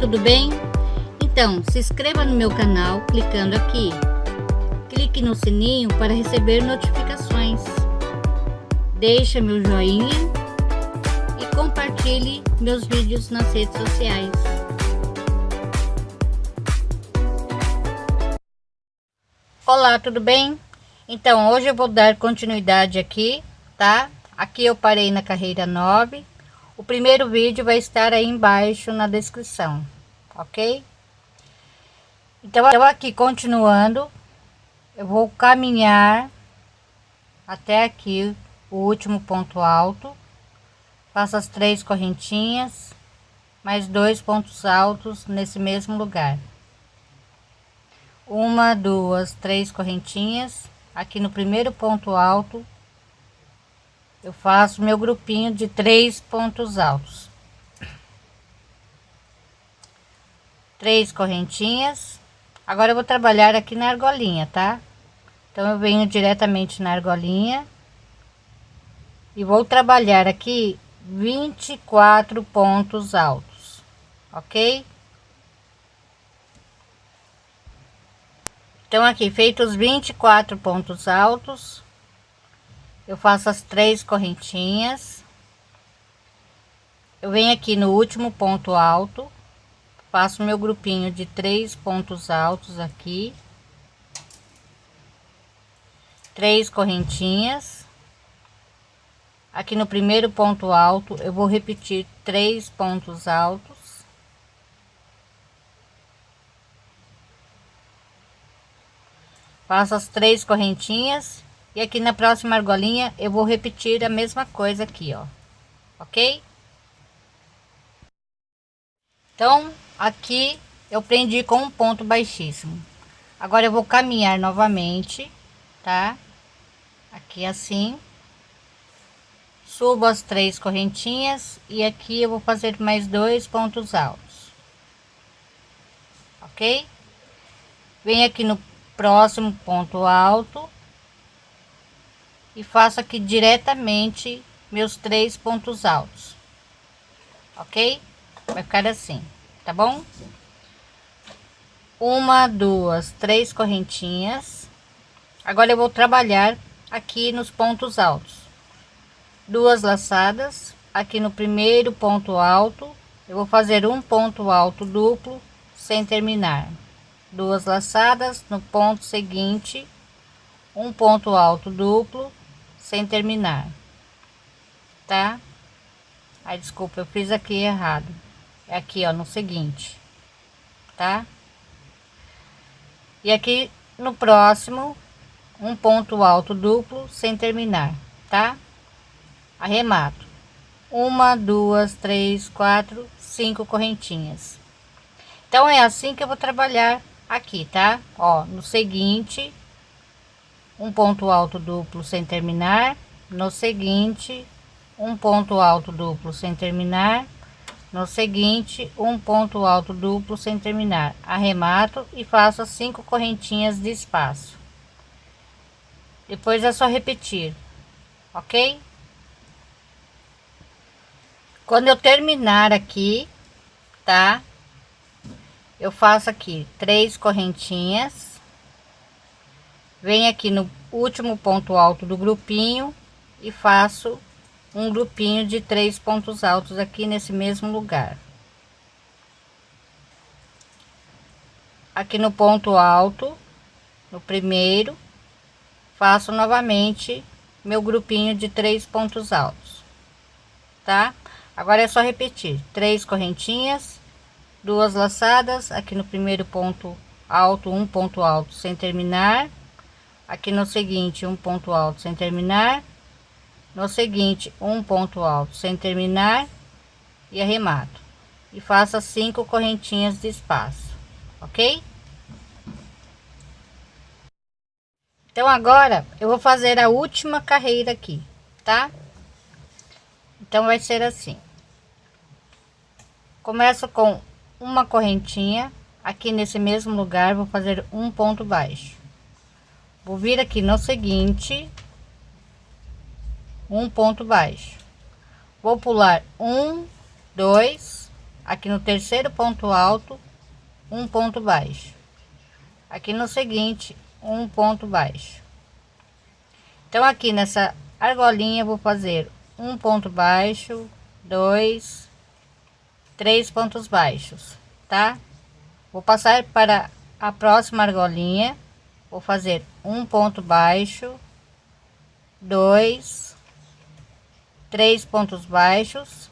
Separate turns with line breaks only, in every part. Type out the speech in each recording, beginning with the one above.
tudo bem? Então, se inscreva no meu canal clicando aqui. Clique no sininho para receber notificações. Deixe meu joinha e compartilhe meus vídeos nas redes sociais. Olá, tudo bem? Então, hoje eu vou dar continuidade aqui, tá? Aqui eu parei na carreira 9 o primeiro vídeo vai estar aí embaixo na descrição, ok? Então, eu aqui continuando, eu vou caminhar até aqui o último ponto alto, faço as três correntinhas, mais dois pontos altos nesse mesmo lugar. Uma, duas, três correntinhas, aqui no primeiro ponto alto, eu faço meu grupinho de três pontos altos. Três correntinhas. Agora eu vou trabalhar aqui na argolinha tá? Então eu venho diretamente na argolinha. E vou trabalhar aqui 24 pontos altos ok? Então aqui feitos 24 pontos altos eu faço as três correntinhas. Eu venho aqui no último ponto alto. Faço meu grupinho de três pontos altos aqui. Três correntinhas. Aqui no primeiro ponto alto eu vou repetir três pontos altos. Faço as três correntinhas e aqui na próxima argolinha eu vou repetir a mesma coisa aqui, ó. Ok? Então, aqui eu prendi com um ponto baixíssimo. Agora eu vou caminhar novamente, tá? Aqui assim. Subo as três correntinhas e aqui eu vou fazer mais dois pontos altos. Ok? Vem aqui no próximo ponto alto e faço aqui diretamente meus três pontos altos. Ok? Vai ficar assim tá bom? Uma duas três correntinhas. Agora eu vou trabalhar aqui nos pontos altos. Duas laçadas aqui no primeiro ponto alto. Eu vou fazer um ponto alto duplo sem terminar. Duas laçadas no ponto seguinte. Um ponto alto duplo sem terminar, tá? Aí, desculpa, eu fiz aqui errado. É aqui, ó, no seguinte, tá? E aqui no próximo, um ponto alto duplo sem terminar, tá? Arremato. Uma, duas, três, quatro, cinco correntinhas. Então, é assim que eu vou trabalhar aqui, tá? Ó, no seguinte, um ponto alto duplo sem terminar no seguinte um ponto alto duplo sem terminar no seguinte um ponto alto duplo sem terminar. Arremato e faço cinco correntinhas de espaço. Depois é só repetir ok? Quando eu terminar aqui tá? Eu faço aqui três correntinhas venho aqui no último ponto alto do grupinho e faço um grupinho de três pontos altos aqui nesse mesmo lugar. Aqui no ponto alto no primeiro faço novamente meu grupinho de três pontos altos tá? Agora é só repetir. Três correntinhas duas laçadas aqui no primeiro ponto alto um ponto alto sem terminar aqui no seguinte um ponto alto sem terminar. No seguinte um ponto alto sem terminar e arremato. E faça cinco correntinhas de espaço ok? Então agora eu vou fazer a última carreira aqui tá? Então vai ser assim. Começo com uma correntinha. Aqui nesse mesmo lugar vou fazer um ponto baixo vou vir aqui no seguinte. Um ponto baixo. Vou pular um dois aqui no terceiro ponto alto um ponto baixo. Aqui no seguinte um ponto baixo. Então aqui nessa argolinha vou fazer um ponto baixo dois três pontos baixos tá? Vou passar para a próxima argolinha vou fazer um ponto baixo dois três pontos baixos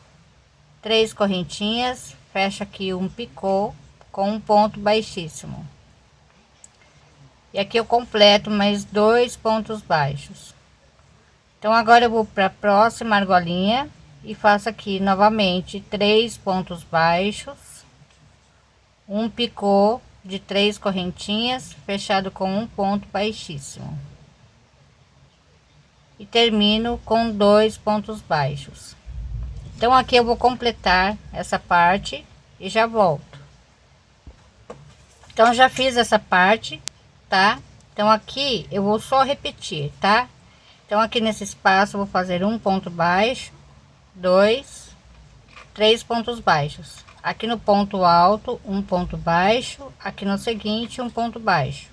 três correntinhas fecha aqui um picô com um ponto baixíssimo. E aqui eu completo mais dois pontos baixos. Então agora eu vou para a próxima argolinha e faço aqui novamente três pontos baixos um picô de três correntinhas fechado com um ponto baixíssimo. E termino com dois pontos baixos. Então aqui eu vou completar essa parte e já volto. Então já fiz essa parte tá? Então aqui eu vou só repetir tá? Então aqui nesse espaço vou fazer um ponto baixo dois três pontos baixos aqui no ponto alto um ponto baixo. Aqui no seguinte um ponto baixo.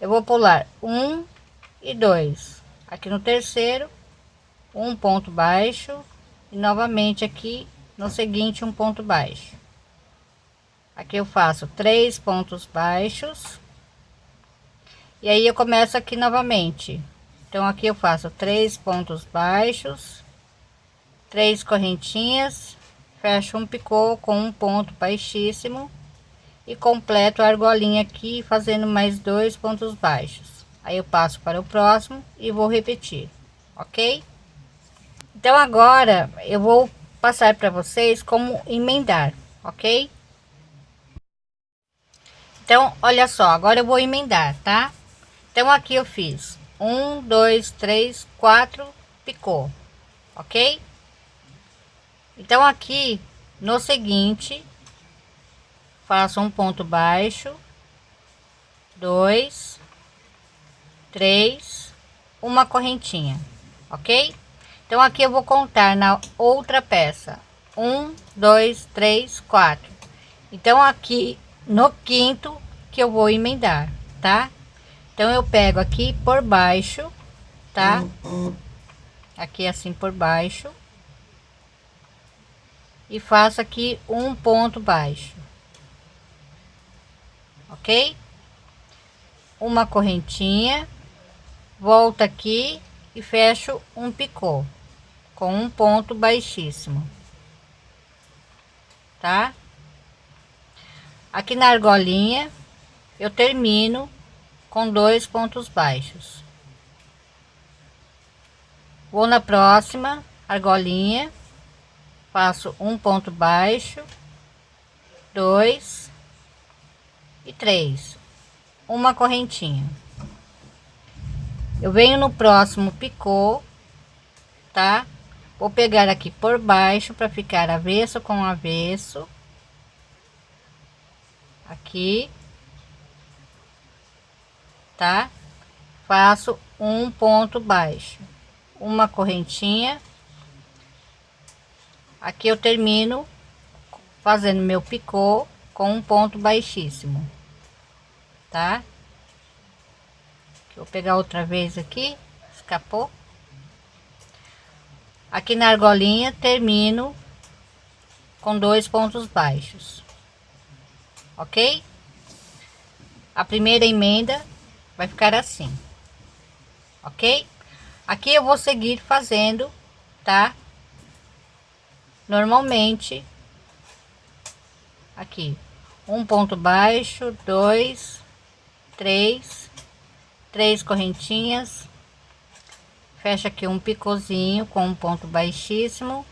Eu vou pular um e dois. Aqui no terceiro um ponto baixo. E novamente aqui no seguinte um ponto baixo. Aqui eu faço três pontos baixos. E aí eu começo aqui novamente. Então aqui eu faço três pontos baixos três correntinhas fecho um picô com um ponto baixíssimo e completo a argolinha aqui fazendo mais dois pontos baixos. Aí eu passo para o próximo e vou repetir ok? Então agora eu vou passar para vocês como emendar ok? Então olha só agora eu vou emendar tá? Então aqui eu fiz um dois três quatro picô ok então aqui no seguinte faço um ponto baixo dois três uma correntinha ok? Então aqui eu vou contar na outra peça um dois três quatro. Então aqui no quinto que eu vou emendar tá? Então eu pego aqui por baixo tá? Aqui assim por baixo e faço aqui um ponto baixo. Ok? Uma correntinha volto aqui e fecho um picô com um ponto baixíssimo. Tá? Aqui na argolinha eu termino com dois pontos baixos. Vou na próxima argolinha faço um ponto baixo dois e três. Uma correntinha. Eu venho no próximo picô tá? Vou pegar aqui por baixo para ficar avesso com avesso. Aqui. Tá? Faço um ponto baixo. Uma correntinha aqui eu termino fazendo meu picô com um ponto baixíssimo tá? Vou pegar outra vez aqui escapou. Aqui na argolinha termino com dois pontos baixos ok? A primeira emenda vai ficar assim ok? Aqui eu vou seguir fazendo tá normalmente aqui um ponto baixo dois três três correntinhas. Fecha aqui um picozinho com um ponto baixíssimo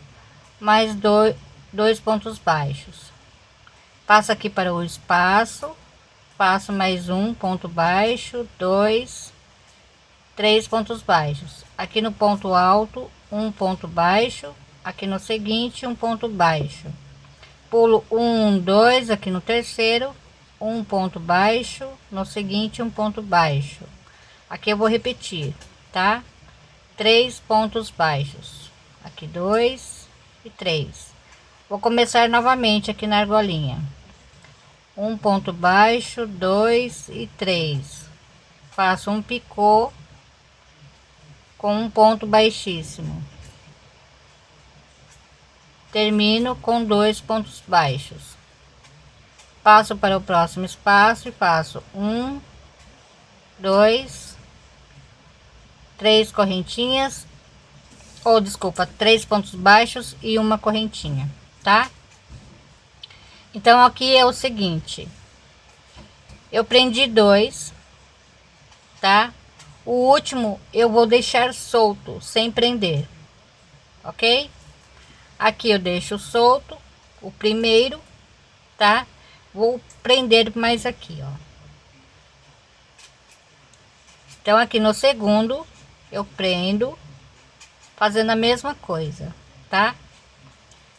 mais dois dois pontos baixos. Passa aqui para o espaço faço mais um ponto baixo dois três pontos baixos. Aqui no ponto alto um ponto baixo aqui no seguinte um ponto baixo. Pulo um dois aqui no terceiro um ponto baixo no seguinte um ponto baixo. Aqui eu vou repetir tá? Três pontos baixos. Aqui dois e três. Vou começar novamente aqui na argolinha. Um ponto baixo dois e três. Faço um picô com um ponto baixíssimo termino com dois pontos baixos. Passo para o próximo espaço e faço um dois três correntinhas ou desculpa três pontos baixos e uma correntinha tá? Então aqui é o seguinte. Eu prendi dois tá? O último eu vou deixar solto sem prender ok aqui eu deixo solto o primeiro tá? Vou prender mais aqui ó. Então aqui no segundo eu prendo fazendo a mesma coisa tá?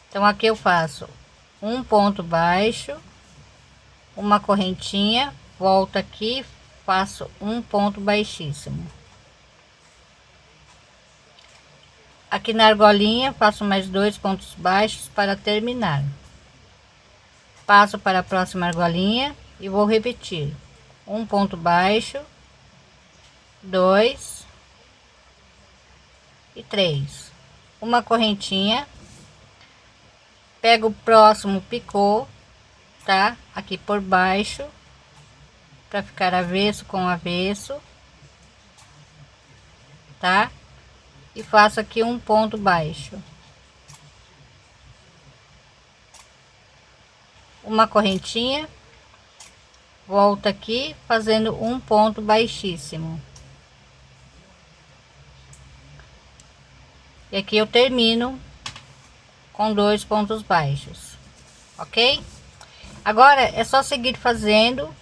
Então aqui eu faço um ponto baixo uma correntinha volta aqui faço um ponto baixíssimo aqui na argolinha faço mais dois pontos baixos para terminar. Passo para a próxima argolinha e vou repetir. Um ponto baixo dois e três. Uma correntinha. Pego o próximo picô tá? Aqui por baixo para ficar avesso com avesso tá e faço aqui um ponto baixo. Uma correntinha. Volta aqui fazendo um ponto baixíssimo. E aqui eu termino com dois pontos baixos ok? Agora é só seguir fazendo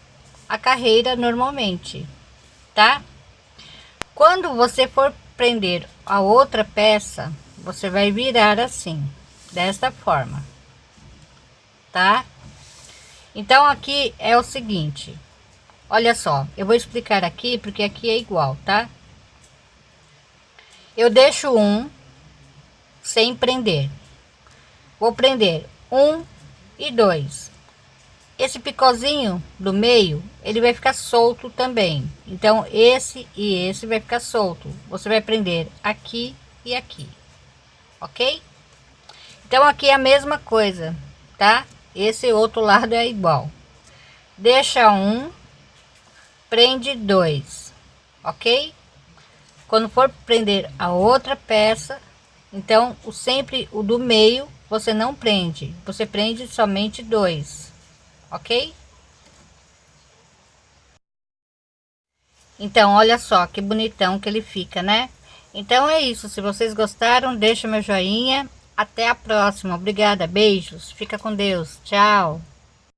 a carreira normalmente, tá? Quando você for prender a outra peça, você vai virar assim, desta forma, tá? Então aqui é o seguinte, olha só, eu vou explicar aqui porque aqui é igual, tá? Eu deixo um sem prender, vou prender um e dois esse picôzinho do meio, ele vai ficar solto também. Então, esse e esse vai ficar solto. Você vai prender aqui e aqui, ok? Então, aqui é a mesma coisa, tá? Esse outro lado é igual. Deixa um, prende dois, ok? Quando for prender a outra peça, então, o sempre o do meio, você não prende. Você prende somente dois ok? Então, olha só que bonitão que ele fica, né? Então é isso, se vocês gostaram, deixa meu joinha. Até a próxima, obrigada, beijos, fica com Deus, tchau.